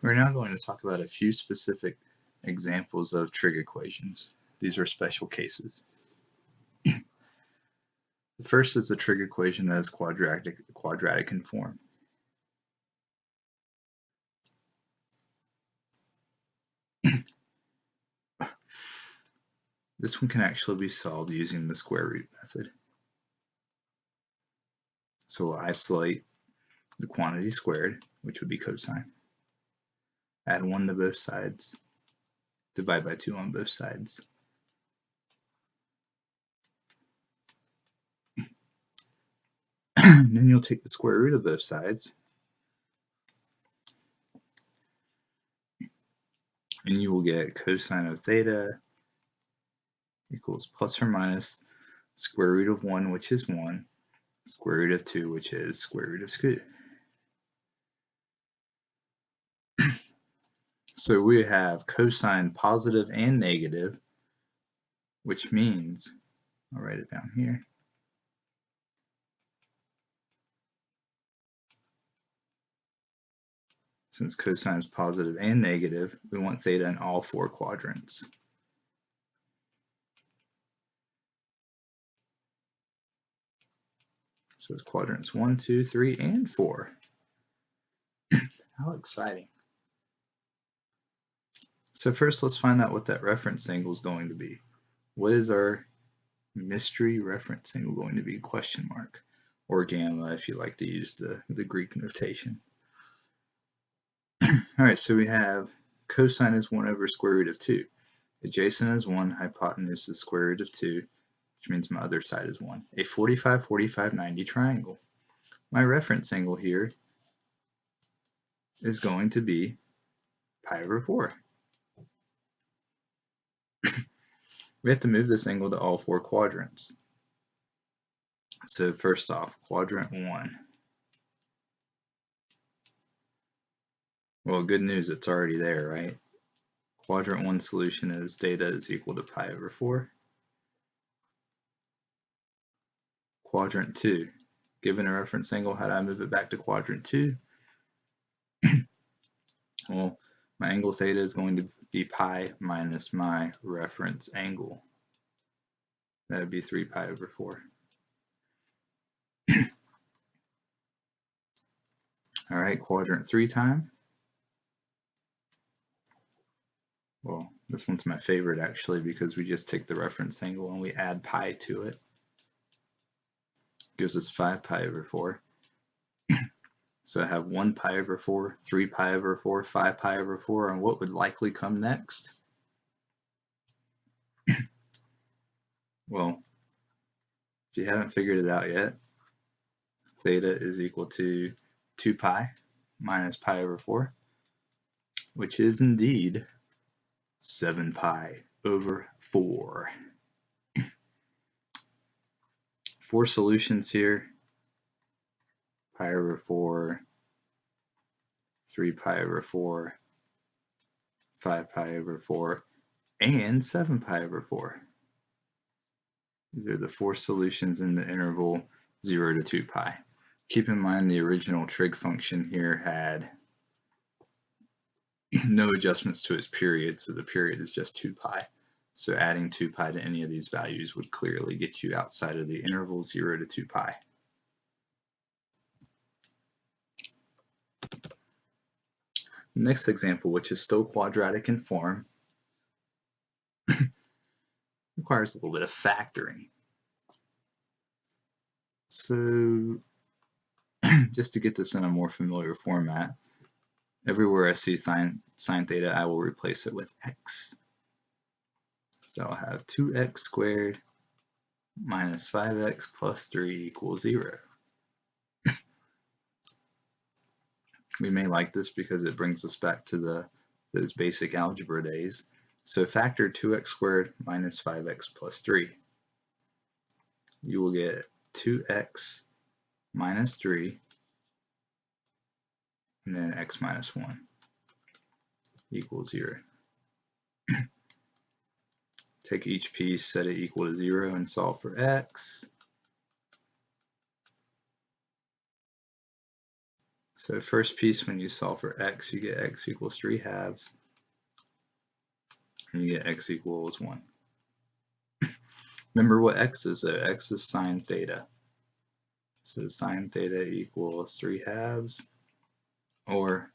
We're now going to talk about a few specific examples of trig equations. These are special cases. the first is a trig equation that is quadratic, quadratic in form. this one can actually be solved using the square root method. So we'll isolate the quantity squared, which would be cosine add 1 to both sides, divide by 2 on both sides. then you'll take the square root of both sides, and you will get cosine of theta equals plus or minus square root of 1, which is 1, square root of 2, which is square root of So we have cosine positive and negative, which means, I'll write it down here, since cosine is positive and negative, we want theta in all four quadrants. So it's quadrants one, two, three, and four. How exciting. So first let's find out what that reference angle is going to be. What is our mystery reference angle going to be? Question mark. Or gamma if you like to use the, the Greek notation. Alright, so we have cosine is 1 over square root of 2. Adjacent is 1, hypotenuse is square root of 2, which means my other side is 1. A 45, 45, 90 triangle. My reference angle here is going to be pi over 4. We have to move this angle to all four quadrants. So first off, quadrant one. Well, good news, it's already there, right? Quadrant one solution is theta is equal to pi over four. Quadrant two, given a reference angle, how do I move it back to quadrant two? well, my angle theta is going to be pi minus my reference angle. That would be 3 pi over 4. All right, quadrant 3 time. Well, this one's my favorite actually because we just take the reference angle and we add pi to it. Gives us 5 pi over 4. So I have 1 pi over 4, 3 pi over 4, 5 pi over 4, and what would likely come next? well, if you haven't figured it out yet, theta is equal to 2 pi minus pi over 4, which is indeed 7 pi over 4. Four solutions here pi over 4, 3 pi over 4, 5 pi over 4, and 7 pi over 4. These are the four solutions in the interval 0 to 2 pi. Keep in mind the original trig function here had no adjustments to its period, so the period is just 2 pi. So adding 2 pi to any of these values would clearly get you outside of the interval 0 to 2 pi. Next example, which is still quadratic in form, requires a little bit of factoring. So just to get this in a more familiar format, everywhere I see sine, sine theta, I will replace it with x. So I'll have 2x squared minus 5x plus 3 equals 0. We may like this because it brings us back to the those basic algebra days. So factor 2x squared minus 5x plus 3. You will get 2x minus 3 and then x minus 1 equals 0. Take each piece, set it equal to 0 and solve for x. So first piece, when you solve for x, you get x equals 3 halves, and you get x equals 1. Remember what x is though, x is sine theta. So sine theta equals 3 halves, or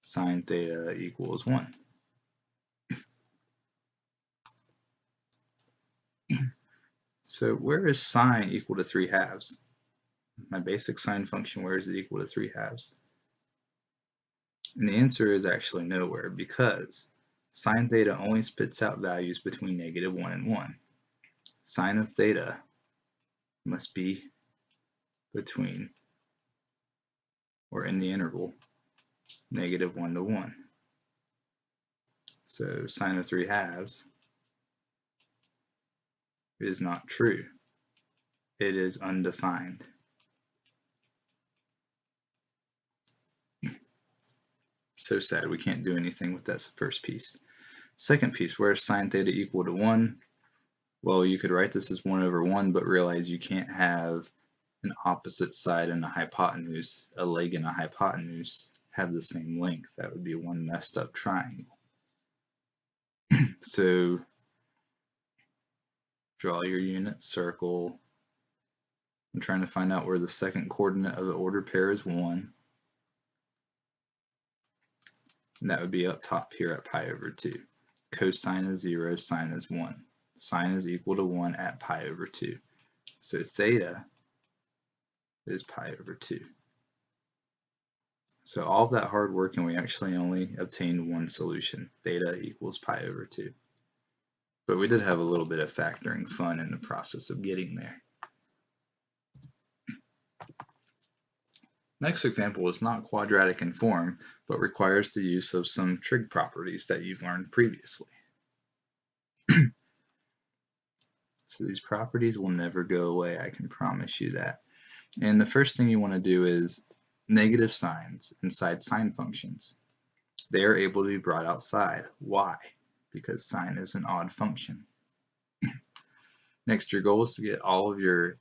sine theta equals 1. so where is sine equal to 3 halves? My basic sine function, where is it equal to 3 halves? And the answer is actually nowhere because sine theta only spits out values between negative 1 and 1. Sine of theta must be between or in the interval negative 1 to 1. So sine of 3 halves is not true. It is undefined. So sad we can't do anything with that first piece. Second piece, where is sine theta equal to 1? Well, you could write this as 1 over 1, but realize you can't have an opposite side and a hypotenuse, a leg and a hypotenuse have the same length. That would be one messed up triangle. so draw your unit circle. I'm trying to find out where the second coordinate of the ordered pair is 1. And that would be up top here at pi over 2. Cosine is 0, sine is 1. Sine is equal to 1 at pi over 2. So theta is pi over 2. So all of that hard work and we actually only obtained one solution, theta equals pi over 2. But we did have a little bit of factoring fun in the process of getting there. Next example is not quadratic in form, but requires the use of some trig properties that you've learned previously. so these properties will never go away, I can promise you that. And the first thing you want to do is negative signs inside sine functions. They are able to be brought outside. Why? Because sine is an odd function. Next, your goal is to get all of your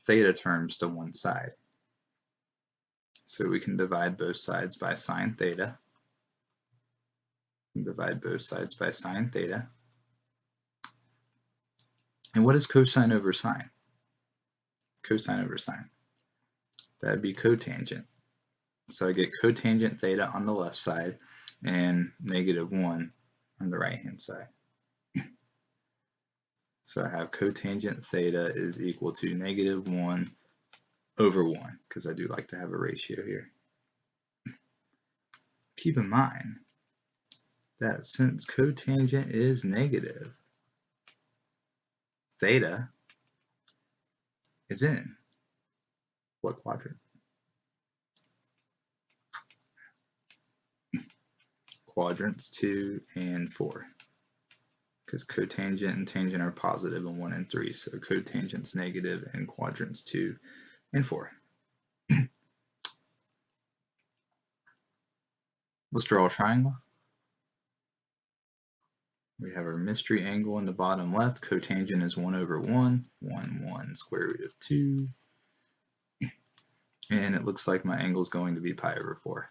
theta terms to one side. So we can divide both sides by sine theta. Divide both sides by sine theta. And what is cosine over sine? cosine over sine. That'd be cotangent. So I get cotangent theta on the left side and negative 1 on the right hand side. So I have cotangent theta is equal to negative 1 over 1, because I do like to have a ratio here. Keep in mind that since cotangent is negative, theta is in what quadrant? Quadrants 2 and 4 because cotangent and tangent are positive in 1 and 3, so cotangent's negative in quadrants 2 and 4. Let's draw a triangle. We have our mystery angle in the bottom left. Cotangent is 1 over 1. 1, 1, square root of 2. And it looks like my angle is going to be pi over 4.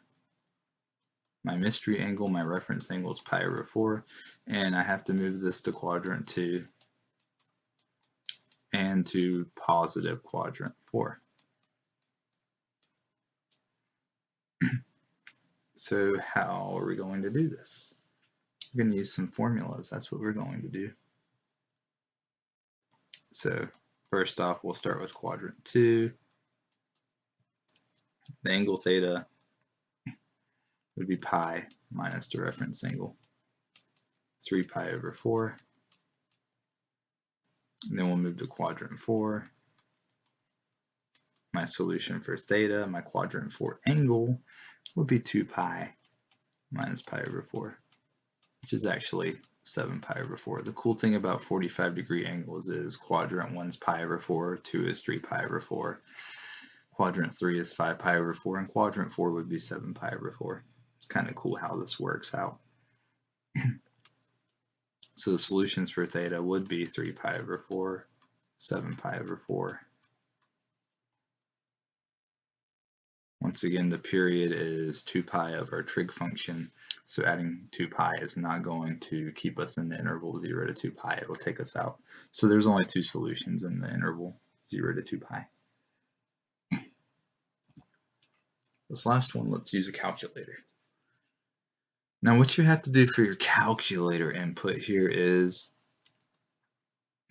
My mystery angle, my reference angle is pi over 4. And I have to move this to quadrant 2 and to positive quadrant 4. so how are we going to do this? We're going to use some formulas. That's what we're going to do. So first off, we'll start with quadrant 2. The angle theta would be pi minus the reference angle. 3 pi over 4. And then we'll move to quadrant 4. My solution for theta, my quadrant 4 angle, would be 2 pi minus pi over 4 which is actually 7 pi over 4. The cool thing about 45 degree angles is quadrant 1 is pi over 4, 2 is 3 pi over 4, quadrant 3 is 5 pi over 4, and quadrant 4 would be 7 pi over 4. It's kind of cool how this works out. so the solutions for theta would be 3 pi over 4, 7 pi over 4, Once again, the period is 2 pi of our trig function, so adding 2 pi is not going to keep us in the interval 0 to 2 pi, it'll take us out. So there's only two solutions in the interval, 0 to 2 pi. This last one, let's use a calculator. Now what you have to do for your calculator input here is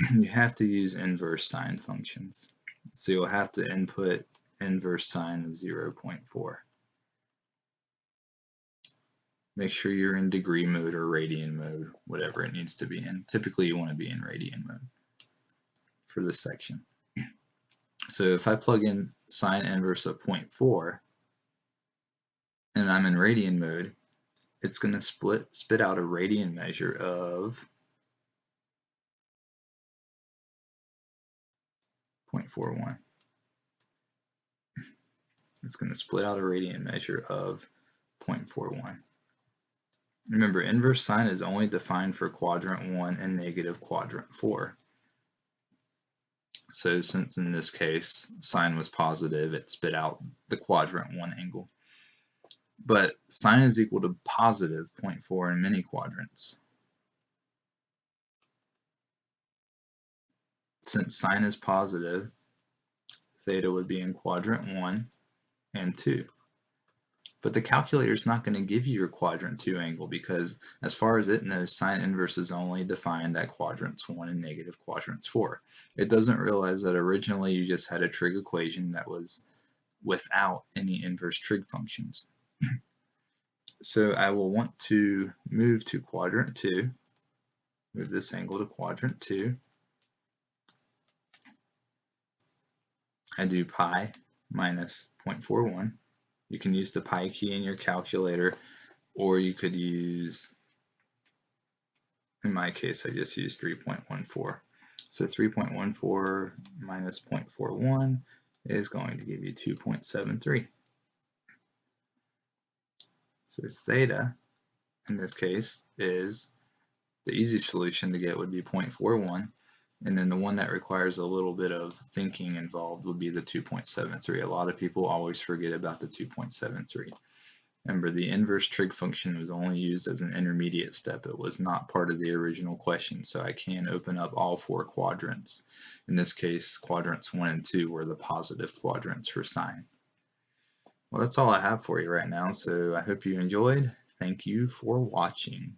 you have to use inverse sine functions. So you'll have to input inverse sine of 0.4. Make sure you're in degree mode or radian mode, whatever it needs to be in. Typically you want to be in radian mode for this section. So if I plug in sine inverse of 0.4 and I'm in radian mode, it's going to split spit out a radian measure of 0.41 it's going to split out a radian measure of 0.41. Remember, inverse sine is only defined for quadrant 1 and negative quadrant 4. So since in this case sine was positive, it spit out the quadrant 1 angle. But sine is equal to positive 0.4 in many quadrants. Since sine is positive, theta would be in quadrant 1 and 2. But the calculator is not going to give you your quadrant 2 angle because as far as it knows, sine inverse is only defined at quadrants 1 and negative quadrants 4. It doesn't realize that originally you just had a trig equation that was without any inverse trig functions. so I will want to move to quadrant 2, move this angle to quadrant 2. I do pi minus 0.41. You can use the pi key in your calculator or you could use, in my case, I just used 3.14. So 3.14 minus 0.41 is going to give you 2.73. So theta, in this case, is the easy solution to get would be 0.41 and then the one that requires a little bit of thinking involved would be the 2.73. A lot of people always forget about the 2.73. Remember, the inverse trig function was only used as an intermediate step. It was not part of the original question, so I can open up all four quadrants. In this case, quadrants 1 and 2 were the positive quadrants for sine. Well, that's all I have for you right now, so I hope you enjoyed. Thank you for watching.